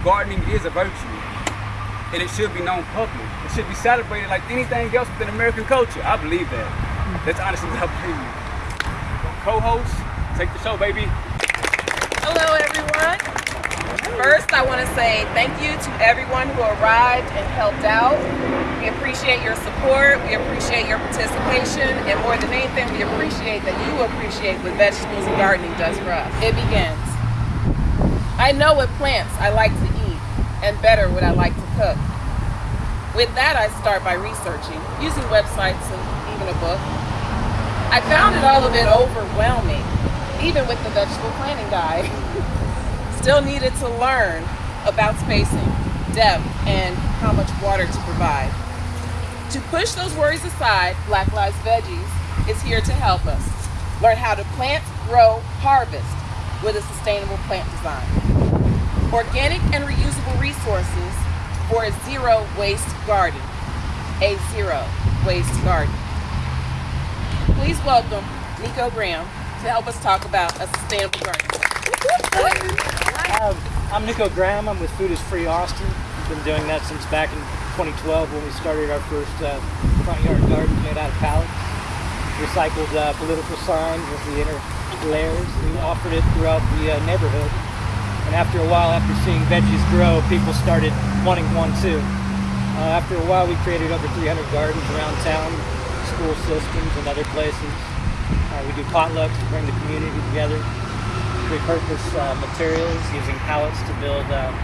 Gardening is a virtue, and it should be known publicly. It should be celebrated like anything else within American culture. I believe that. That's honestly what I believe. Co-host, take the show, baby. Hello, everyone. First, I want to say thank you to everyone who arrived and helped out. We appreciate your support. We appreciate your participation. And more than anything, we appreciate that you appreciate what vegetables and gardening does for us. It begins. I know what plants I like to and better what I like to cook. With that, I start by researching, using websites and even a book. I found it all a bit overwhelming, even with the vegetable planting guide. Still needed to learn about spacing, depth, and how much water to provide. To push those worries aside, Black Lives Veggies is here to help us learn how to plant, grow, harvest with a sustainable plant design. Organic and reusable resources for a zero waste garden. A zero waste garden. Please welcome Nico Graham to help us talk about a sustainable garden. Um, I'm Nico Graham. I'm with Food is Free Austin. We've been doing that since back in 2012 when we started our first uh, front yard garden made out of pallets. Recycled uh, political signs with the inner layers. We offered it throughout the uh, neighborhood. And after a while, after seeing veggies grow, people started wanting one too. Uh, after a while, we created over 300 gardens around town, school systems, and other places. Uh, we do potlucks to bring the community together repurpose uh, materials using pallets to build uh,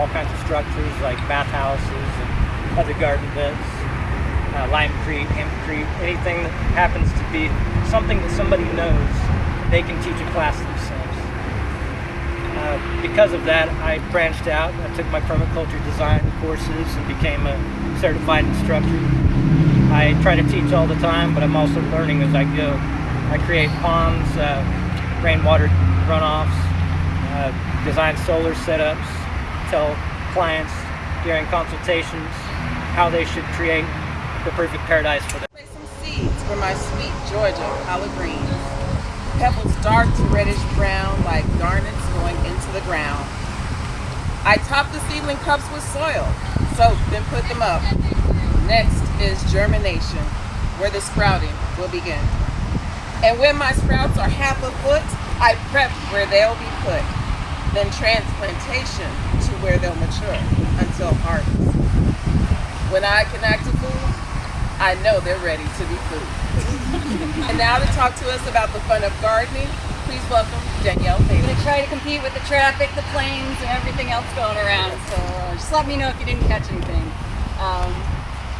all kinds of structures like bathhouses and other garden beds, uh, limecrete, hempcrete, anything that happens to be something that somebody knows they can teach a class themselves. Uh, because of that, I branched out. I took my permaculture design courses and became a certified instructor. I try to teach all the time, but I'm also learning as I go. I create ponds, uh, rainwater runoffs, uh, design solar setups, tell clients during consultations how they should create the perfect paradise for them. Some seeds for my sweet Georgia collard greens. Pebbles dark to reddish brown like garnets going into the ground. I top the seedling cups with soil, soak, then put them up. Next is germination, where the sprouting will begin. And when my sprouts are half a foot, I prep where they'll be put, then transplantation to where they'll mature until harvest. When I connect to food, I know they're ready to be food. and now to talk to us about the fun of gardening, please welcome Danielle I'm gonna try to compete with the traffic, the planes, and everything else going around. So uh, just let me know if you didn't catch anything. Um,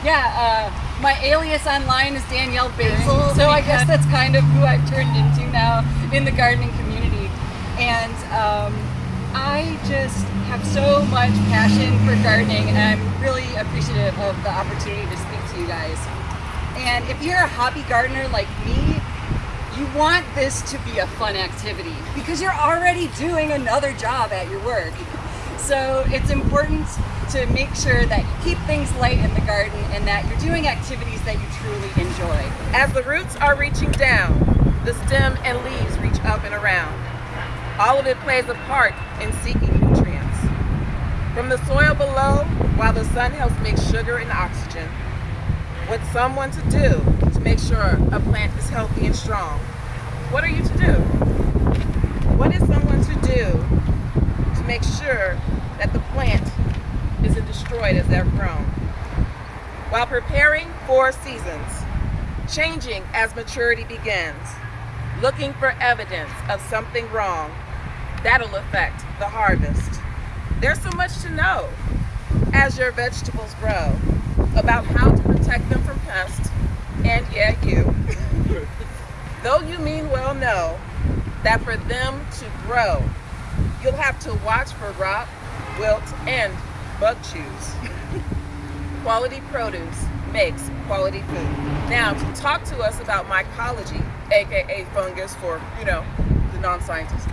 yeah, uh, my alias online is Danielle Basil, so I guess that's kind of who I've turned into now in the gardening community. And um, I just have so much passion for gardening, and I'm really appreciative of the opportunity to speak to you guys. And if you're a hobby gardener like me, you want this to be a fun activity because you're already doing another job at your work. So it's important to make sure that you keep things light in the garden and that you're doing activities that you truly enjoy. As the roots are reaching down, the stem and leaves reach up and around. All of it plays a part in seeking nutrients. From the soil below, while the sun helps make sugar and oxygen, what's someone to do to make sure a plant is healthy and strong? What are you to do? What is someone to do to make sure that the plant isn't destroyed as they're grown? While preparing for seasons, changing as maturity begins, looking for evidence of something wrong, that'll affect the harvest. There's so much to know as your vegetables grow about how to protect them from pests, and yeah, you. Though you mean well know that for them to grow, you'll have to watch for rot, wilt, and bug chews. quality produce makes quality food. Now, to talk to us about mycology, aka fungus for, you know, the non-scientists,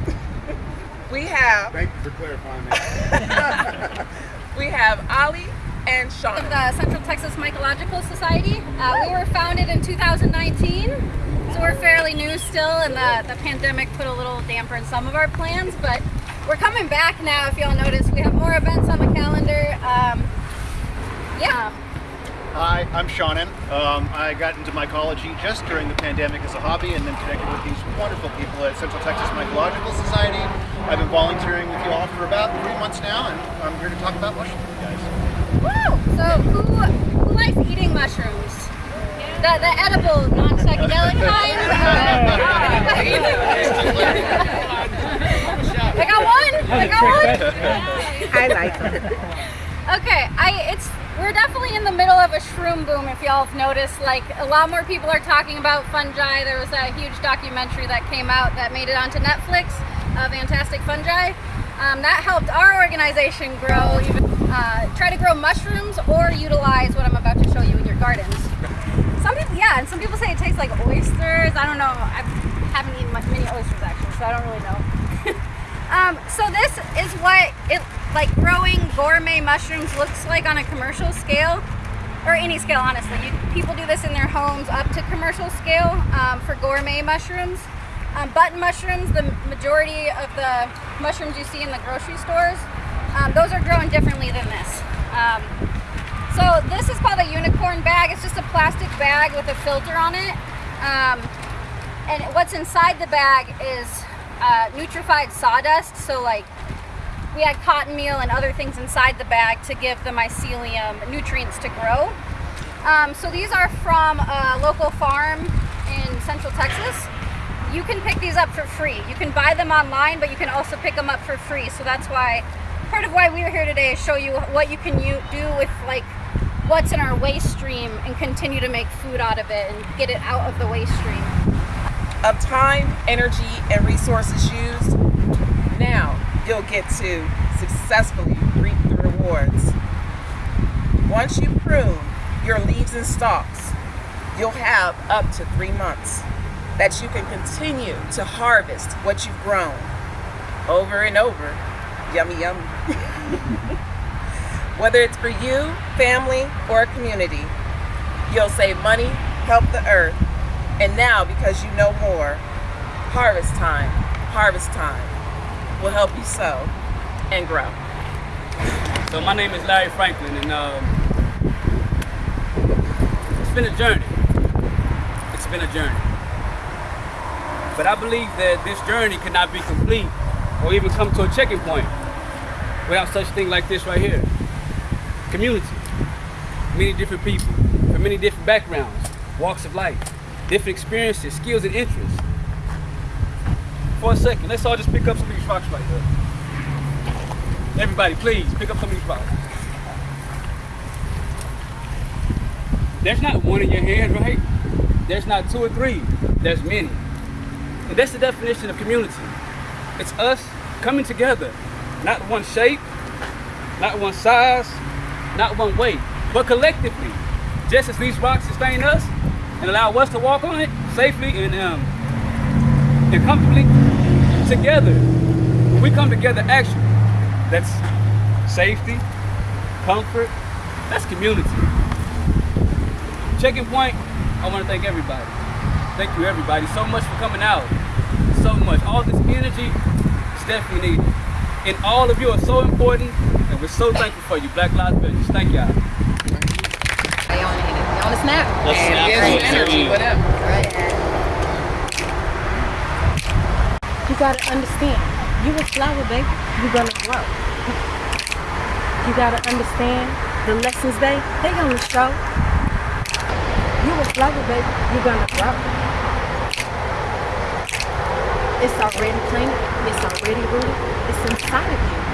we have Thank you for clarifying that. we have Ali and Sean. the Central Texas Mycological Society. Uh, we were founded in 2019, so we're fairly new still, and the, the pandemic put a little damper in some of our plans, but we're coming back now. If y'all notice, we have more events on the calendar. Um, yeah. Hi, I'm Shannon. Um, I got into mycology just during the pandemic as a hobby and then connected with these wonderful people at Central Texas Mycological Society. I've been volunteering with you all for about three months now and I'm here to talk about mushrooms with you guys. Woo! So who who likes eating mushrooms? The the edible, non-psychedelic kind. I got one. I got one. I like it. Okay, I it's we're definitely in the middle of a shroom boom. If y'all have noticed, like a lot more people are talking about fungi. There was a huge documentary that came out that made it onto Netflix, uh, Fantastic Fungi. Um, that helped our organization grow, even uh, try to grow mushrooms or utilize what I'm about to show you in your gardens. Some people, yeah, and some people say it tastes like oysters. I don't know. I haven't eaten much many oysters actually, so I don't really know. Um, so this is what it like growing gourmet mushrooms looks like on a commercial scale, or any scale, honestly. You, people do this in their homes up to commercial scale um, for gourmet mushrooms. Um, button mushrooms, the majority of the mushrooms you see in the grocery stores, um, those are grown differently than this. So this is called a unicorn bag. It's just a plastic bag with a filter on it. Um, and what's inside the bag is uh, nutrified sawdust. So like we had cotton meal and other things inside the bag to give the mycelium nutrients to grow. Um, so these are from a local farm in central Texas. You can pick these up for free. You can buy them online, but you can also pick them up for free. So that's why part of why we are here today is show you what you can do with like what's in our waste stream and continue to make food out of it and get it out of the waste stream. Of time, energy, and resources used, now you'll get to successfully reap the rewards. Once you prune your leaves and stalks, you'll have up to three months that you can continue to harvest what you've grown over and over. Yummy, yummy. Whether it's for you, family, or a community, you'll save money, help the earth, and now because you know more, harvest time, harvest time will help you sow and grow. So my name is Larry Franklin, and um, it's been a journey. It's been a journey. But I believe that this journey cannot be complete or even come to a checking point without such thing like this right here. Community. Many different people from many different backgrounds, walks of life, different experiences, skills, and interests. For a second, let's all just pick up some of these rocks right here. Everybody, please pick up some of these rocks. There's not one in your hand, right? There's not two or three. There's many. And that's the definition of community. It's us coming together. Not one shape, not one size, not one way. but collectively. Just as these rocks sustain us and allow us to walk on it safely and, um, and comfortably together. When we come together, actually, that's safety, comfort, that's community. Checking point, I want to thank everybody. Thank you, everybody, so much for coming out. So much. All this energy is definitely needed. And all of you are so important, and we're so thankful for you, Black Lives Matter. Thank y'all. They on it. They on a snap. Let's snap Here's energy, whatever. Right. You gotta understand, you a flower, baby. You gonna grow. You gotta understand the lessons they they gonna show. You a flower, baby. You gonna grow. It's already planted. It's already rooted. It's inside of you.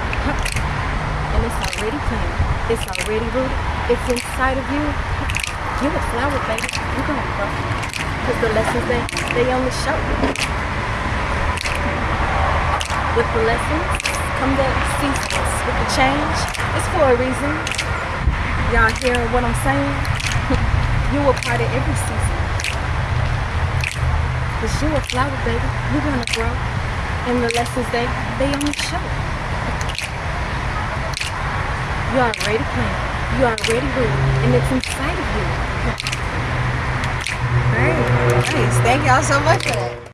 It's already planted. It's already rooted. It's inside of you. You a flower, baby. You're gonna grow. Cause the lessons they they only show. With the lessons come the seasons. With the change, it's for a reason. Y'all hearing what I'm saying? you a part of every season. Cause you a flower, baby. You're gonna grow. And the lessons they they only show. You are already planted. You are already rooted. And it's inside of you. All right. Nice. Thank y'all so much for that.